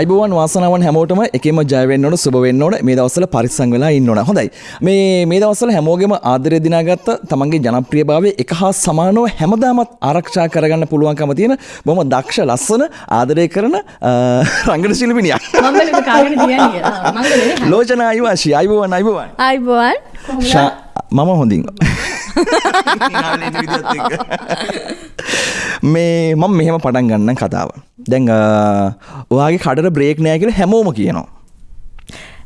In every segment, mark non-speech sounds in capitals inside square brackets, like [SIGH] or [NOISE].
අයිබෝවන් වාසනාවන් හැමෝටම එකම ජයවෙන්න ඕන සුබ වෙන්න ඕන මේ දවස්වල පරිස්සම් වෙලා ඉන්න ඕන හොඳයි. මේ මේ දවස්වල හැමෝගෙම ආදරය දිනාගත්ත තමන්ගේ ජනප්‍රියභාවය එක හා සමානව හැමදාමත් ආරක්ෂා කරගන්න පුළුවන්කම තියෙන බොහොම දක්ෂ ලස්සන ආදරය කරන අ, රංගන ශිල්පිනියක් අයිවාශී අයිබෝවන් අයිබෝවන්. අයිබෝවන්. මම හොඳින්. [LAUGHS] මේ මම මෙහෙම පටන් ගන්න කතාව දැන් අ, ඔයාගේ කඩට බ්‍රේක් නෑ කියලා හැමෝම කියනවා.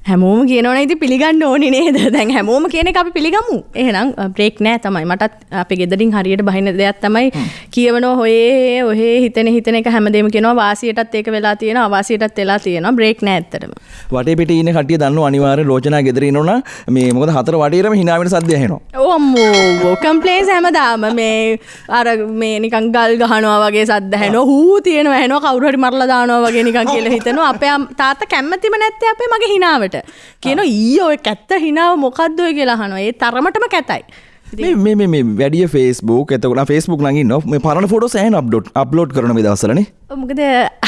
හැමෝම කියනවන ඉති පිළිගන්න ඕනි නේද? දැන් හැමෝම කියන අපි පිළිගමු. එහෙනම් බ්‍රේක් නෑ තමයි. මටත් අපි ගෙදරින් හරියට බහින දෙයක් තමයි කියවනෝ හොයේ ඔහේ හිතන හිතන එක හැමදේම කියනවා. වාසියටත් ඒක වෙලා තියෙන අවාසියටත් වෙලා තියෙනවා. බ්‍රේක් නෑ ඇත්තරම වටේ පිට ඉන්න කටිය දන්න අනිවාර්ය ලෝචනා ගෙදර ඉන්නවා මේ මොකද හතර වටේරම හිනාවෙන සද්දය ඇහෙනවා. ඕම්මෝ කම්පලේන්ස් හැමදාම. මේ අර මේ නිකං ගල් ගහනවා වගේ සද්ද හැන හූ තියෙනවා හැන කවුරහරි මරලා දානවා වගේ නිකන් කියලා හිතනවා. අපේ තාත්තා කැමැතිම නැත්තේ අපේ මගේ හිනාවට කියන ඊ ඔය කැත්ත හිනාව මොකක්ද ඔය කියලා අහනවා. ඒ තරමටම කැතයි. මේ- මේ මේ- මේ වැඩිය ෆේස්බුක්. එතකොට ෆේස්බුක් ලඟින් නො මේ පරණ ෆොටෝ සෑන් අප්ඩෝට් අප්ලෝඩ් කරන මේ දවසලනේ මොකද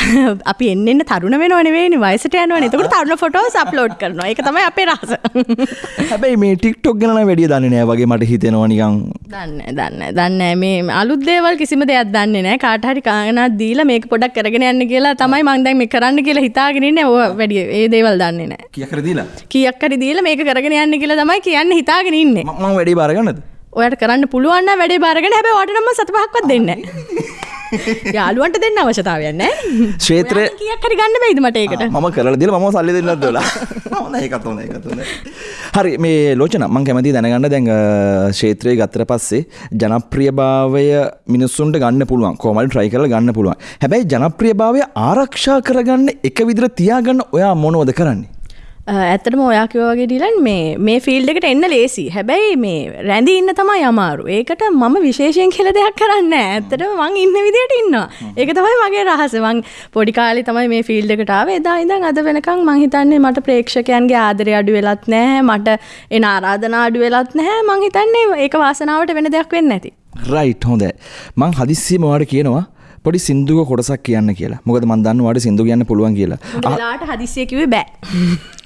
[LAUGHS] අපි එන්න තරුණ වෙනවනවේ වයිසට යනවා එතකට තරුණ ෆොටෝ අප්ලෝඩ් කරනවා. එක තමයි අපේ රහස [LAUGHS] හැබැයි මේ ටික්ටොක් ගැන වැඩිය දන්න නෑ වගේ මට හිතෙනවා නිකං දන්න දන්න දන්න මේ අලුත්දේවල් කිසිම දෙයක් දන්න නෑ. කාටහරි කානත් දීල මේක පොඩක් කරගෙන යන්න කියලා තමයි මන්දැන් මේ කරන්න කියලා හිතාගෙනන්න ඕ වැඩිය ඒ දේවල් දන්නේ නෑ. කියකර දීලා? කියක්කරි දීල මේක කරගෙන යන්න කියලා තමයි කියන්න හිතාගෙන ඉන්න. මම වැඩි බාරගන්නද ඔයට කරන්න පුළුවන් වැඩේ බාරගෙන හැබ වටනම සතපහක්වත් දෙන්න [LAUGHS] යාලුවන්ට දෙන්න අවශ්‍යතාවයන්න කියක් හරි ගන්න බයිද මට ඒකට? මම කරලා දිල මම සල්ලි දෙන්නත් දොලා. හොඳ ඒකත් හොඳ ඒකත් හොඳ හරි මේ ලෝචන මං කැමති දැනගන්න. දැන් ක්ෂේත්‍රය ගත්තර පස්සේ ජනප්‍රියභාවය මිනිස්සුන්ට ගන්න පුළුවන්. කෝමල් ට්‍රයි කරලා ගන්න පුළුවන්. හැබැයි ජනප්‍රියභාවය ආරක්ෂා කරගන්න එක විදිර තියාගන්න ඔයා මොනවද කරන්නේ ඇත්තටම ඔයා කිව්වා වගේ ඩිලන් මේ මේ ෆීල්ඩ් එකට එන්න ලේසි. හැබැයි මේ රැඳී ඉන්න තමයි අමාරු. ඒකට මම විශේෂයෙන් කියලා දෙයක් කරන්නේ නැහැ. ඇත්තටම මං ඉන්න විදියට ඉන්නවා. ඒක තමයි මගේ රහස. මං පොඩි කාලේ තමයි මේ ෆීල්ඩ් එකට ආවේ. එදා ඉඳන් අද වෙනකන් මං හිතන්නේ මට ප්‍රේක්ෂකයන්ගේ ආදරය අඩු වෙලත් නැහැ. මට එන ආරාධනා අඩු වෙලත් නැහැ. මං හිතන්නේ ඒක වාසනාවට වෙන දෙයක් වෙන්නේ නැති. රයිට් හොඳ මං හදිස්සියම වාට කියනවා පොඩි සිින්දුව කොටසක් කියන්න කියලා. මොකද මන් දන්න වාට සිින්දු කියන්න පුළුවන් කියලා. වෙලාට හදිසිය කිව්වේ බෑ.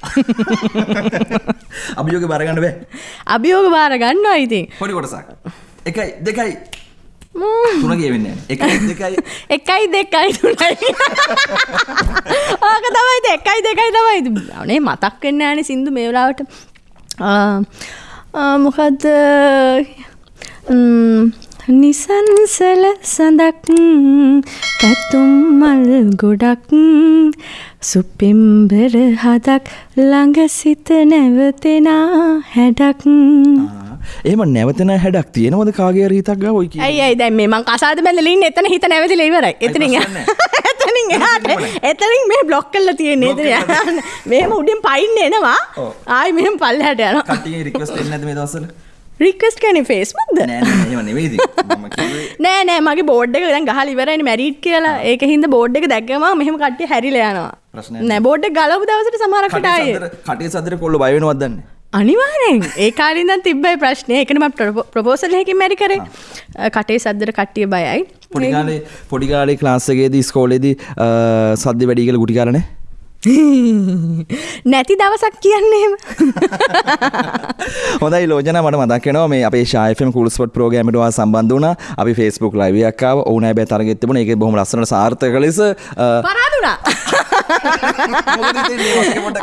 [LAUGHS] අභියෝග බරගන්න බෑ. අභියෝග බාර ගන්නවා ඉතින්. පොඩි කොටසක්. එකයි දෙකයි. තුන කියවෙන්න [LAUGHS] එකයි දෙකයි. තුනයි. [LAUGHS] ආක තමයි දෙකයි දෙකයි තමයි අනේ මතක් වෙන්න ෑන සිින්දු මේවලාවට මොකක්ද නිසන්සල සඳක් පැතුම් මල් ගොඩක් සුපිම්බර හදක් ළඟ සිත නැවතෙනා හැඩක්. ඒම නැවතන හැඩක් තියෙනවද කාගේ රීතක් ග ඔයි කිය ඇයි දැ මේ මං කසාද බැලලින් එතන හිත නැවතිල ඉවරයි. එතනින් [LAUGHS] එතනින් එහාට. එතනින් මේ බ්ලොක් කල්ල තියෙන්නේ. එතන [LAUGHS] මෙහෙම උඩින් පයින්න එනවා. ආයි මෙහෙම පල්ලහට යන කටිය රික්වස් එන්නද මේ දවසල රික්වස්ට් කැන ෆේස්බුක්ද නෑ නෑ මගේ බෝඩ් එක දැන් ගහල ඉවරයිනේ මැරිට් කියලා. ඒක හින්දා බෝඩ් එක දැක්කම මෙහෙම කට්ටිය හැරිලා යනවා. ප්‍රශ්නයක් නෑ බෝඩ් එක ගලවපු දවසට සමහරකට ආයේ. කටේ සදර කොල්ල බයවෙනවදන්න අනිවාරෙන් ඒ කාලින්දන් තිබ්බයි ප්‍රශ්නය එකනම ප්‍රපෝසල් හැකින් මැරි කරේ. කටේ සද්දර කට්ටිය බයයි. පොඩිකාලේ පොඩිකාලේ ක්ලාස්සගේද ස්කෝලේද සද්‍ය වැඩිගල ගුටි කරන නැති දවසක් කියන්නේම. හොඳයි ලෝජන මට මදක්කනවා මේ අපේ ශායෆම කුල්ස්පොට් ප්‍රෝගෑමටවා සම්බන්ධ වන අපි ෆෙස්බුක් ලයිවයක්කාව ඕන බෑ තරගෙත් තිබුණ. එක බොහම ලස්සන සාර්ථක ලෙස පරාදුනා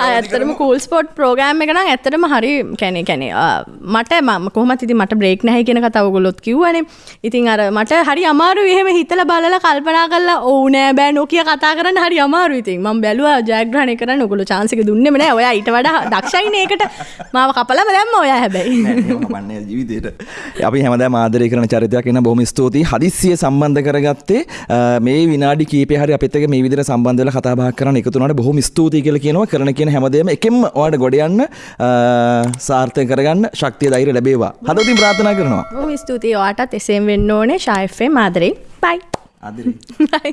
ඇතරම කූල් ස්පොට් ප්‍රෝගෑම් එක නම් ඇත්තටම හරි කැනෙ කැනෙ මට ම කොහමත් ඉති මට බ්‍රේක් නැහැ කියෙන කතවගොලොත් කිව්වනේ. ඉතින් අර මට හරි අමාරු එහෙම හිතල බලල කල්පනා කල්ලා ඕනෑ බෑ නොකිය කතා කරන්න හරි අමාරු ඉතින්. ම බැලුව ජයග්‍රහණය කරන්න ඔගොල චාන්සික දුන්නෙම නෑ ඔය ඊට වඩා දක්ෂයින ඒකට. මාව කපලම දැම්ම ඔය හැබැයි. ජීවිතයට අපි හැමද මාදරය කරන චරිතයක් එන්න බොහම ස්තුතියි. හදිස්සිය සම්බන්ධ කරගත්තේ මේ විනාඩි කීප හරි අපිත්තක මේ විදිර සම්බන්ධල කතාබා කරන එකතුනට බොහොම ස්තුතියි කියල කියනවා. කරන කියන හැමදේම එකෙම ඔයාට ගොඩයන්න සාර්ථය කරගන්න ශක්තිය දෛර ලැබේවා. හදතින් ප්‍රාථනා කරනවා. ස්තුතියි ඔයාටත්. එසේම් වෙන්න ඕනේ. ශයිෆේ මාදරේ බයි බයි